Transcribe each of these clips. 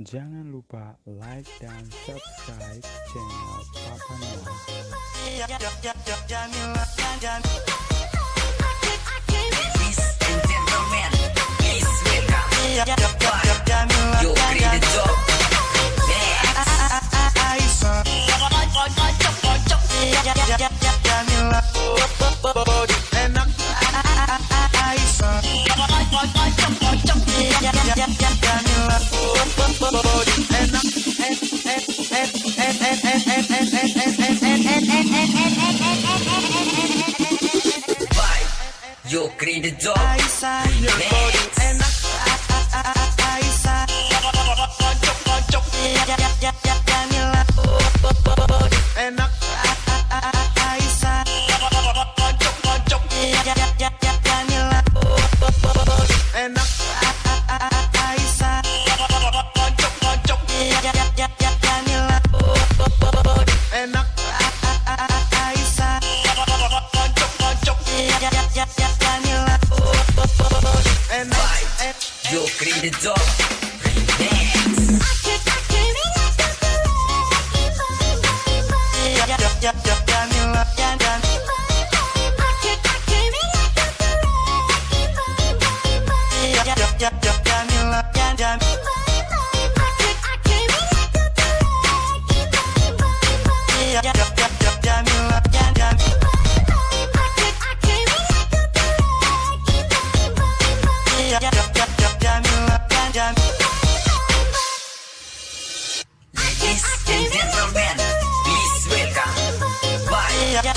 Jangan lupa like dan subscribe channel Papa Noah. the door. It's up.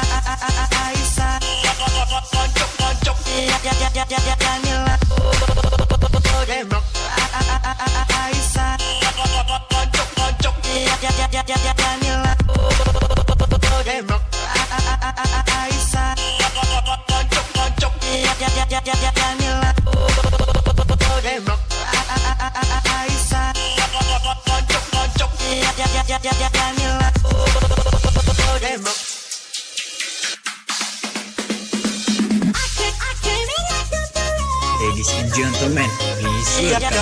I, I, I, Ladies and gentlemen, please welcome